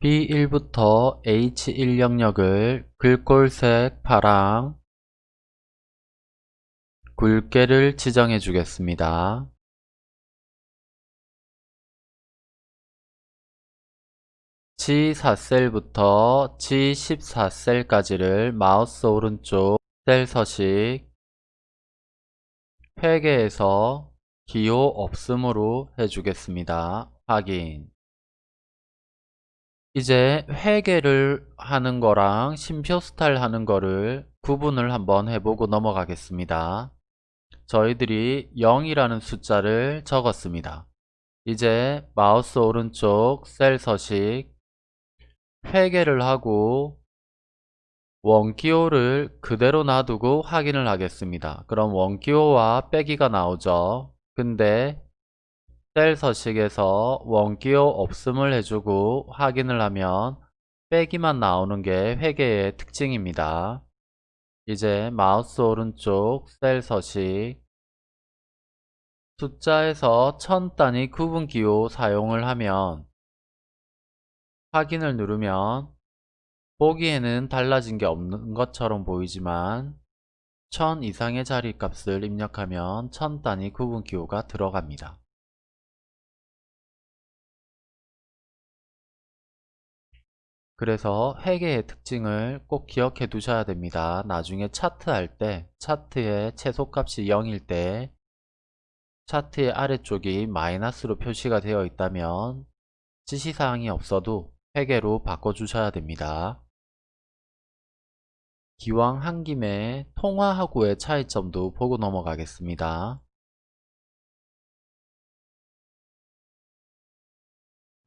B1부터 H1 영역을 글꼴색 파랑 굵게를 지정해 주겠습니다. G4셀부터 G14셀까지를 마우스 오른쪽 셀 서식 회계에서 기호 없음으로 해주겠습니다. 확인 이제 회계를 하는 거랑 심표 스타일 하는 거를 구분을 한번 해보고 넘어가겠습니다. 저희들이 0이라는 숫자를 적었습니다. 이제 마우스 오른쪽 셀 서식 회계를 하고 원기호를 그대로 놔두고 확인을 하겠습니다. 그럼 원기호와 빼기가 나오죠. 근데 셀 서식에서 원기호 없음을 해주고 확인을 하면 빼기만 나오는 게 회계의 특징입니다. 이제 마우스 오른쪽 셀 서식 숫자에서 천 단위 구분 기호 사용을 하면 확인을 누르면 보기에는 달라진 게 없는 것처럼 보이지만 1000 이상의 자리값을 입력하면 1000 단위 구분 기호가 들어갑니다. 그래서 회계의 특징을 꼭 기억해 두셔야 됩니다. 나중에 차트 할 때 차트의 최소값이 0일 때 차트의 아래쪽이 마이너스로 표시가 되어 있다면 지시사항이 없어도 회계로 바꿔주셔야 됩니다. 기왕 한 김에 통화하고의 차이점도 보고 넘어가겠습니다.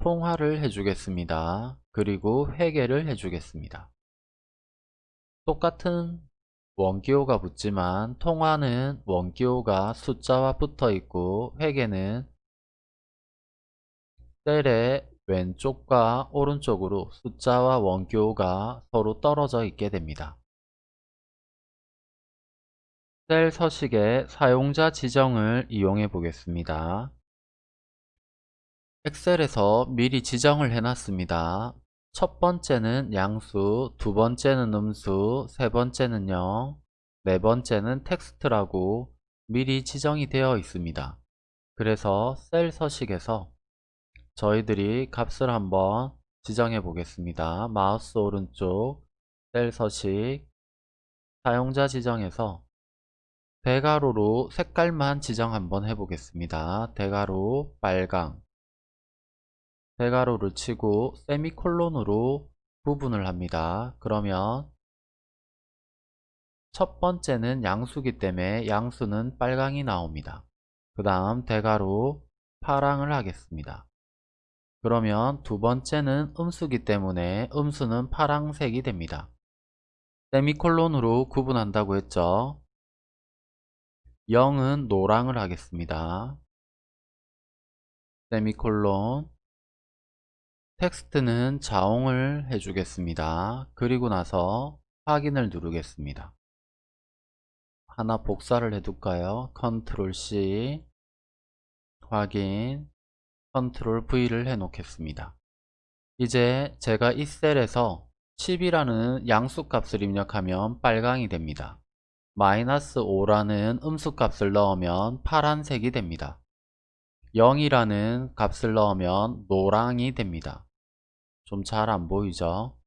통화를 해주겠습니다. 그리고 회계를 해주겠습니다. 똑같은 원기호가 붙지만 통화는 원기호가 숫자와 붙어 있고 회계는 셀의 왼쪽과 오른쪽으로 숫자와 원기호가 서로 떨어져 있게 됩니다. 셀 서식의 사용자 지정을 이용해 보겠습니다. 엑셀에서 미리 지정을 해놨습니다. 첫 번째는 양수, 두 번째는 음수, 세 번째는 0, 네 번째는 텍스트라고 미리 지정이 되어 있습니다. 그래서 셀 서식에서 저희들이 값을 한번 지정해 보겠습니다. 마우스 오른쪽 셀 서식 사용자 지정에서 대괄호로 색깔만 지정 한번 해보겠습니다. 대괄호 빨강 대가로를 치고 세미콜론으로 구분을 합니다. 그러면 첫 번째는 양수기 때문에 양수는 빨강이 나옵니다. 그 다음 대가로 파랑을 하겠습니다. 그러면 두 번째는 음수기 때문에 음수는 파랑색이 됩니다. 세미콜론으로 구분한다고 했죠. 0은 노랑을 하겠습니다. 세미콜론 텍스트는 자홍을 해주겠습니다. 그리고 나서 확인을 누르겠습니다. 하나 복사를 해둘까요? 컨트롤 C 확인 컨트롤 V를 해 놓겠습니다. 이제 제가 이 셀에서 10이라는 양수값을 입력하면 빨강이 됩니다. 마이너스 5라는 음수값을 넣으면 파란색이 됩니다. 0이라는 값을 넣으면 노랑이 됩니다. 좀 잘 안 보이죠?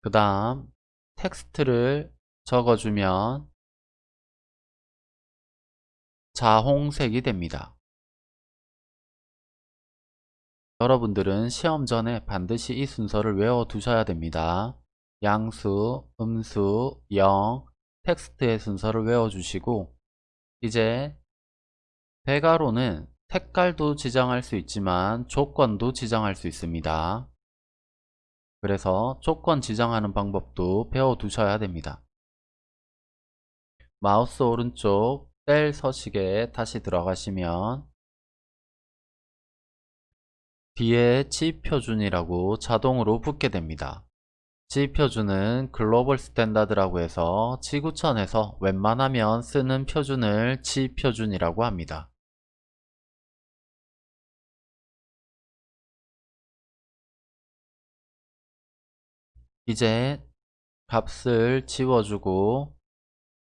그 다음 텍스트를 적어주면 자홍색이 됩니다. 여러분들은 시험 전에 반드시 이 순서를 외워 두셔야 됩니다. 양수, 음수, 영, 텍스트의 순서를 외워주시고 이제 배가로는 색깔도 지정할 수 있지만 조건도 지정할 수 있습니다. 그래서 조건 지정하는 방법도 배워 두셔야 됩니다. 마우스 오른쪽 셀 서식에 다시 들어가시면 뒤에 지표준이라고 자동으로 붙게 됩니다. G표준은 global standard라고 해서 지구촌에서 웬만하면 쓰는 표준을 G표준이라고 합니다. 이제 값을 지워주고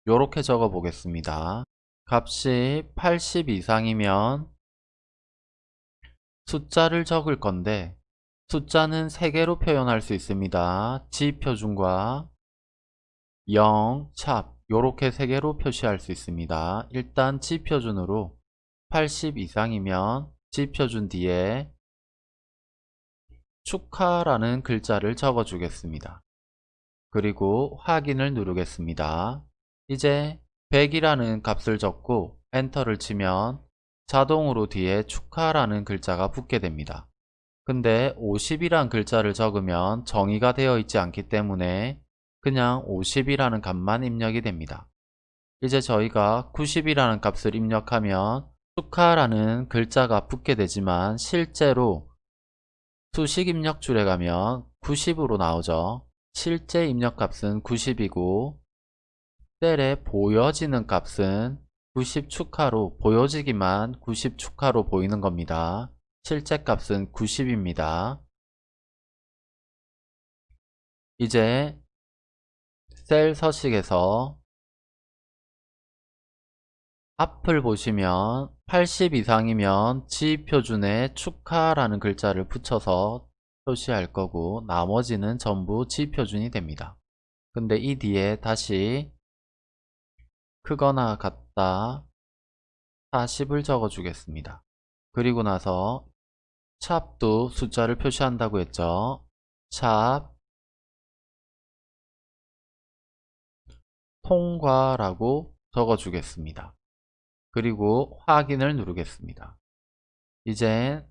요렇게 적어 보겠습니다. 값이 80 이상이면 숫자를 적을 건데 숫자는 3개로 표현할 수 있습니다. 지표준과 0, 샵 요렇게 3개로 표시할 수 있습니다. 일단 지표준으로 80 이상이면 지표준 뒤에 축하라는 글자를 적어 주겠습니다. 그리고 확인을 누르겠습니다. 이제 100이라는 값을 적고 엔터를 치면 자동으로 뒤에 축하라는 글자가 붙게 됩니다. 근데 50이란 글자를 적으면 정의가 되어 있지 않기 때문에 그냥 50이라는 값만 입력이 됩니다. 이제 저희가 90이라는 값을 입력하면 축하라는 글자가 붙게 되지만 실제로 수식 입력 줄에 가면 90으로 나오죠. 실제 입력값은 90이고 셀에 보여지는 값은 90 축하로 보여지기만 90 축하로 보이는 겁니다. 실제 값은 90입니다. 이제 셀 서식에서 앞을 보시면 80 이상이면 지표준에 축하라는 글자를 붙여서 표시할 거고 나머지는 전부 지표준이 됩니다. 근데 이 뒤에 다시 크거나 같다 40을 적어 주겠습니다. 그리고 나서 샵도 숫자를 표시한다고 했죠. 샵 통과라고 적어 주겠습니다. 그리고 확인을 누르겠습니다. 이제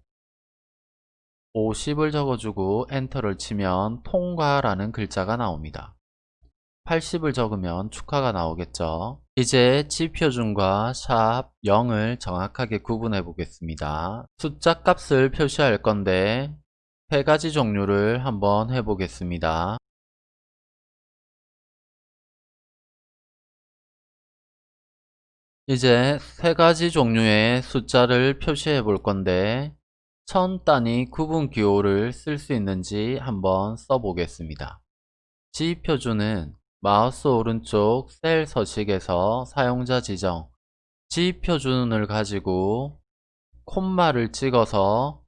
50을 적어주고 엔터를 치면 통과라는 글자가 나옵니다. 80을 적으면 축하가 나오겠죠. 이제 지표준과 샵 0을 정확하게 구분해 보겠습니다. 숫자 값을 표시할 건데 세 가지 종류를 한번 해보겠습니다. 이제 세 가지 종류의 숫자를 표시해 볼 건데 천 단위 구분 기호를 쓸 수 있는지 한번 써보겠습니다. 지표준은 마우스 오른쪽 셀 서식에서 사용자 지정 지표준을 가지고 콤마를 찍어서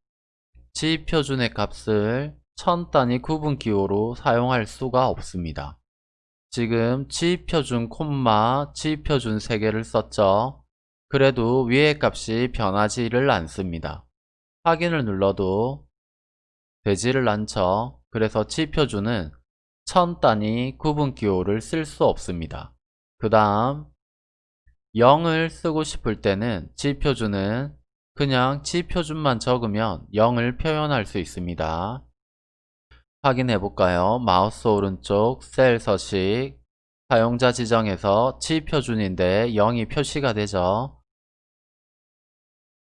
지표준의 값을 천 단위 구분 기호로 사용할 수가 없습니다. 지금 지표준 콤마 지표준 3개를 썼죠. 그래도 위의 값이 변하지를 않습니다. 확인을 눌러도 되지를 않죠. 그래서 지표준은 천 단위 구분 기호를 쓸 수 없습니다. 그 다음 0을 쓰고 싶을 때는 지표준은 그냥 지표준만 적으면 0을 표현할 수 있습니다. 확인해 볼까요? 마우스 오른쪽 셀 서식 사용자 지정에서 지표준인데 0이 표시가 되죠.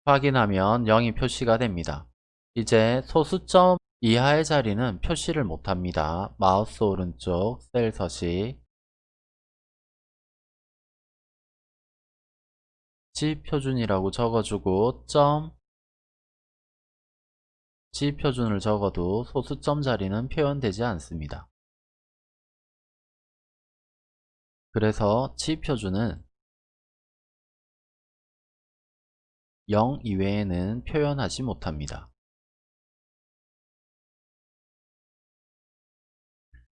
확인하면 0이 표시가 됩니다. 이제 소수점 이하의 자리는 표시를 못합니다. 마우스 오른쪽 셀 서식 지표준이라고 적어주고 점 지 표준을 적어도 소수점 자리는 표현되지 않습니다. 그래서 지 표준은 0 이외에는 표현하지 못합니다.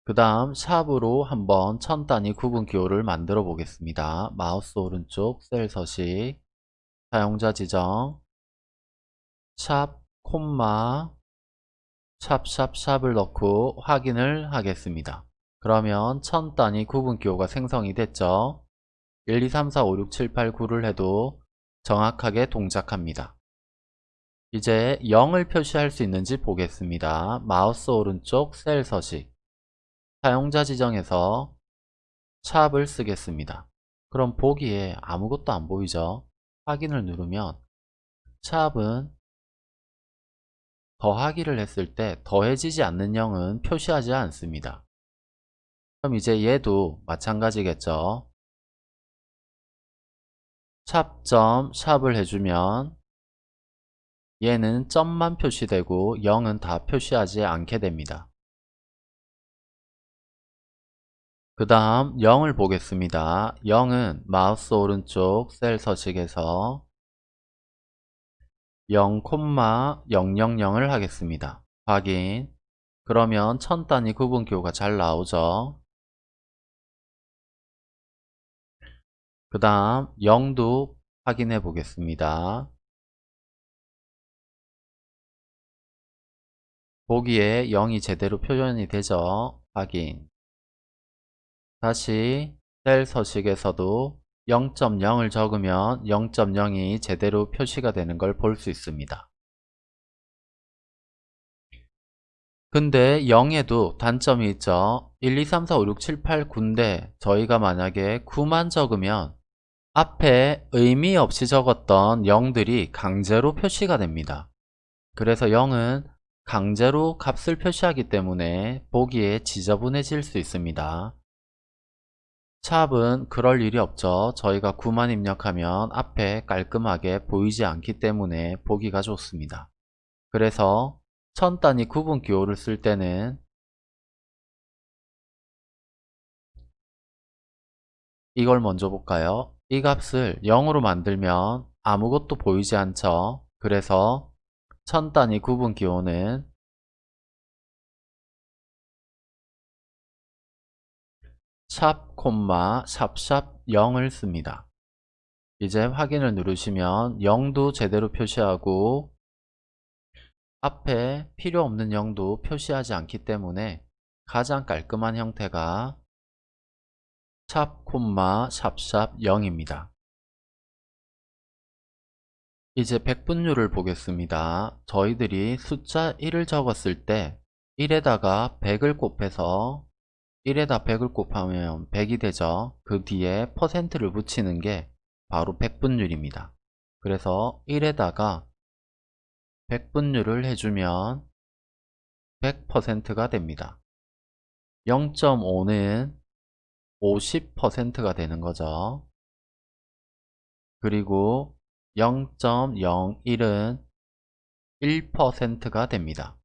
그 다음 샵으로 한번 천 단위 구분 기호를 만들어 보겠습니다. 마우스 오른쪽 셀 서식 사용자 지정 샵 콤마 샵샵샵을 넣고 확인을 하겠습니다. 그러면 천 단위 구분 기호가 생성이 됐죠. 1, 2, 3, 4, 5, 6, 7, 8, 9를 해도 정확하게 동작합니다. 이제 0을 표시할 수 있는지 보겠습니다. 마우스 오른쪽 셀 서식 사용자 지정에서 샵을 쓰겠습니다. 그럼 보기에 아무것도 안 보이죠? 확인을 누르면 샵은 더하기를 했을 때 더해지지 않는 0은 표시하지 않습니다. 그럼 이제 얘도 마찬가지겠죠. 샵점 샵을 해주면 얘는 점만 표시되고 0은 다 표시하지 않게 됩니다. 그 다음 0을 보겠습니다. 0은 마우스 오른쪽 셀 서식에서 0,000을 하겠습니다. 확인 그러면 천 단위 구분 기호가 잘 나오죠. 그 다음 0도 확인해 보겠습니다. 보기에 0이 제대로 표현이 되죠. 확인 다시 셀 서식에서도 0.0을 적으면 0.0이 제대로 표시가 되는 걸 볼 수 있습니다. 근데 0에도 단점이 있죠. 1, 2, 3, 4, 5, 6, 7, 8, 9인데 저희가 만약에 9만 적으면 앞에 의미 없이 적었던 0들이 강제로 표시가 됩니다. 그래서 0은 강제로 값을 표시하기 때문에 보기에 지저분해질 수 있습니다. 샵은 그럴 일이 없죠. 저희가 9만 입력하면 앞에 깔끔하게 보이지 않기 때문에 보기가 좋습니다. 그래서 천 단위 구분 기호를 쓸 때는 이걸 먼저 볼까요? 이 값을 0으로 만들면 아무것도 보이지 않죠. 그래서 천 단위 구분 기호는 샵 콤마 샵샵 0을 씁니다. 이제 확인을 누르시면 0도 제대로 표시하고 앞에 필요 없는 0도 표시하지 않기 때문에 가장 깔끔한 형태가 샵 콤마 샵샵 0입니다. 이제 백분율을 보겠습니다. 저희들이 숫자 1을 적었을 때 1에다가 100을 곱해서 1에다 100을 곱하면 100이 되죠. 그 뒤에 퍼센트를 붙이는 게 바로 백분율입니다. 그래서 1에다가 100분율을 해주면 100%가 됩니다. 0.5는 50%가 되는 거죠. 그리고 0.01은 1%가 됩니다.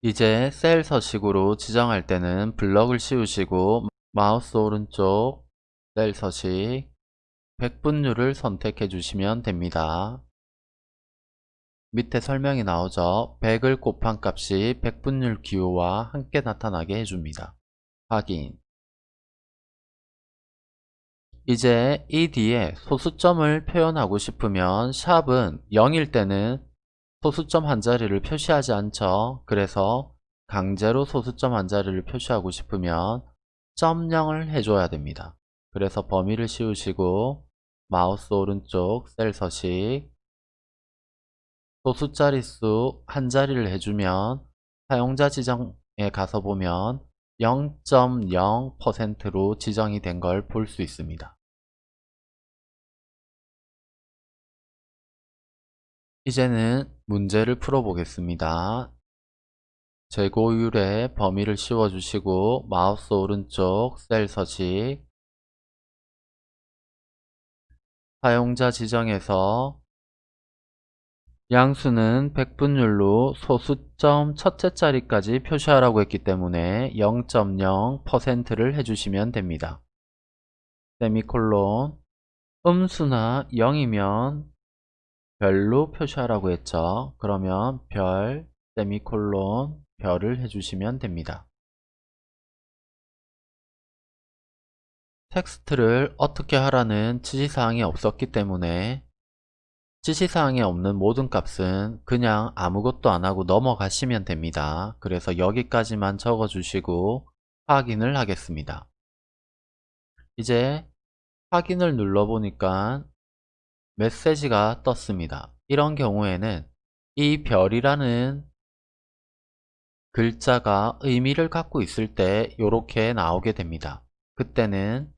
이제 셀 서식으로 지정할 때는 블럭을 씌우시고 마우스 오른쪽 셀 서식 100분율을 선택해 주시면 됩니다. 밑에 설명이 나오죠. 100을 곱한 값이 100분율 기호와 함께 나타나게 해줍니다. 확인 이제 이 뒤에 소수점을 표현하고 싶으면 샵은 0일 때는 소수점 한 자리를 표시하지 않죠. 그래서 강제로 소수점 한 자리를 표시하고 싶으면 점 0을 해줘야 됩니다. 그래서 범위를 씌우시고 마우스 오른쪽 셀 서식 소수 자릿수 한 자리를 해주면 사용자 지정에 가서 보면 0.0%로 지정이 된 걸 볼 수 있습니다. 이제는 문제를 풀어보겠습니다. 재고율의 범위를 씌워주시고 마우스 오른쪽 셀 서식 사용자 지정에서 양수는 백분율로 소수점 첫째 자리까지 표시하라고 했기 때문에 0.0%를 해주시면 됩니다. 세미콜론 음수나 0이면 별로 표시하라고 했죠. 그러면 별, 세미콜론, 별을 해주시면 됩니다. 텍스트를 어떻게 하라는 지시사항이 없었기 때문에 지시사항에 없는 모든 값은 그냥 아무것도 안하고 넘어가시면 됩니다. 그래서 여기까지만 적어주시고 확인을 하겠습니다. 이제 확인을 눌러보니까 메시지가 떴습니다. 이런 경우에는 이 별이라는 글자가 의미를 갖고 있을 때 이렇게 나오게 됩니다. 그때는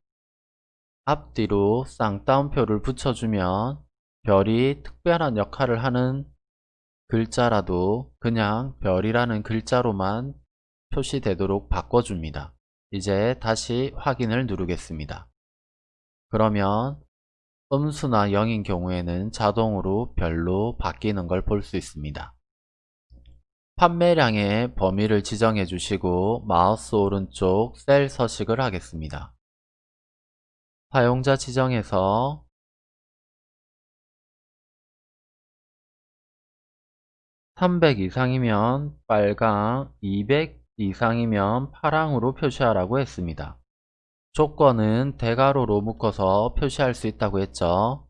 앞뒤로 쌍따옴표를 붙여주면 별이 특별한 역할을 하는 글자라도 그냥 별이라는 글자로만 표시되도록 바꿔줍니다. 이제 다시 확인을 누르겠습니다. 그러면 음수나 0인 경우에는 자동으로 별로 바뀌는 걸 볼 수 있습니다. 판매량의 범위를 지정해 주시고 마우스 오른쪽 셀 서식을 하겠습니다. 사용자 지정에서 (300) 이상이면 빨강, (200) 이상이면 파랑으로 표시하라고 했습니다. 조건은 대괄호로 묶어서 표시할 수 있다고 했죠.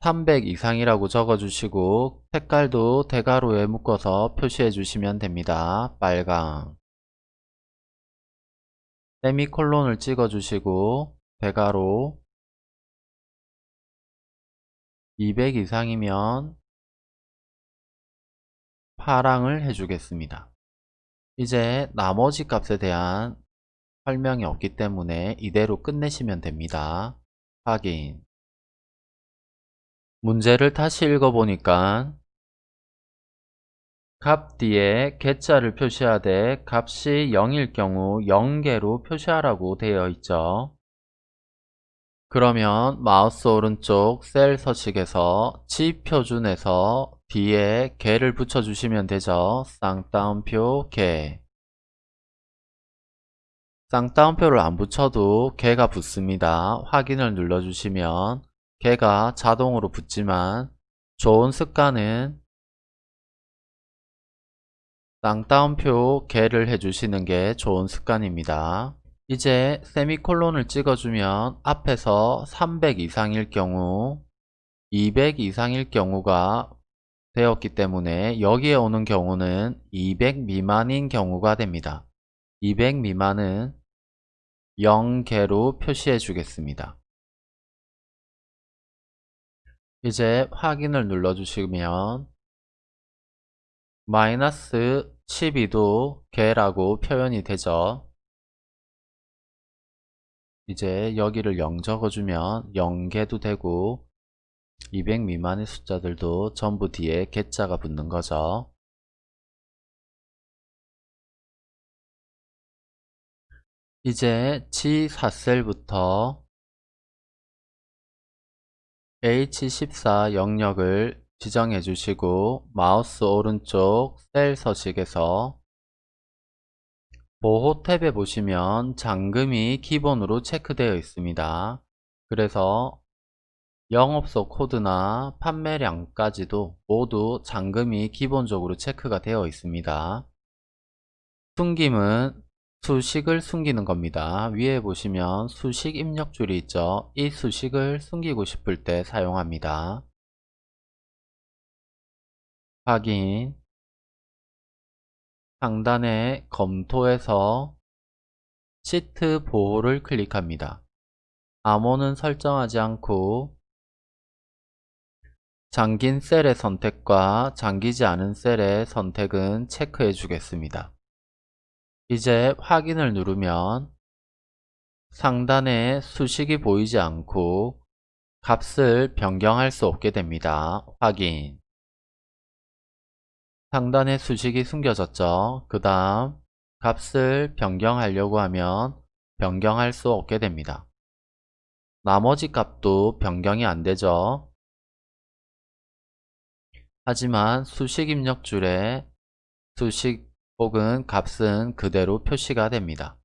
300 이상이라고 적어주시고 색깔도 대괄호에 묶어서 표시해 주시면 됩니다. 빨강 세미콜론을 찍어 주시고 대괄호 200 이상이면 파랑을 해주겠습니다. 이제 나머지 값에 대한 설명이 없기 때문에 이대로 끝내시면 됩니다. 확인 문제를 다시 읽어보니까 값 뒤에 개자를 표시하되 값이 0일 경우 0개로 표시하라고 되어 있죠. 그러면 마우스 오른쪽 셀 서식에서 지 표준에서 뒤에 개를 붙여주시면 되죠. 쌍따옴표 개 쌍따옴표를 안 붙여도 개가 붙습니다. 확인을 눌러주시면 개가 자동으로 붙지만 좋은 습관은 쌍따옴표 개를 해주시는 게 좋은 습관입니다. 이제 세미콜론을 찍어주면 앞에서 300 이상일 경우 200 이상일 경우가 되었기 때문에 여기에 오는 경우는 200 미만인 경우가 됩니다. 200 미만은 0개로 표시해 주겠습니다. 이제 확인을 눌러주시면 마이너스 12도 개라고 표현이 되죠. 이제 여기를 0 적어주면 0개도 되고 200 미만의 숫자들도 전부 뒤에 개자가 붙는 거죠. 이제 G4셀부터 H14 영역을 지정해 주시고 마우스 오른쪽 셀 서식에서 보호 탭에 보시면 잠금이 기본으로 체크되어 있습니다. 그래서 영업소 코드나 판매량까지도 모두 잠금이 기본적으로 체크가 되어 있습니다. 숨김은 수식을 숨기는 겁니다. 위에 보시면 수식 입력 줄이 있죠. 이 수식을 숨기고 싶을 때 사용합니다. 확인 상단에 검토에서 시트 보호를 클릭합니다. 암호는 설정하지 않고 잠긴 셀의 선택과 잠기지 않은 셀의 선택은 체크해 주겠습니다. 이제 확인을 누르면 상단에 수식이 보이지 않고 값을 변경할 수 없게 됩니다. 확인 상단에 수식이 숨겨졌죠. 그 다음 값을 변경하려고 하면 변경할 수 없게 됩니다. 나머지 값도 변경이 안 되죠. 하지만 수식 입력줄에 수식 혹은 값은 그대로 표시가 됩니다.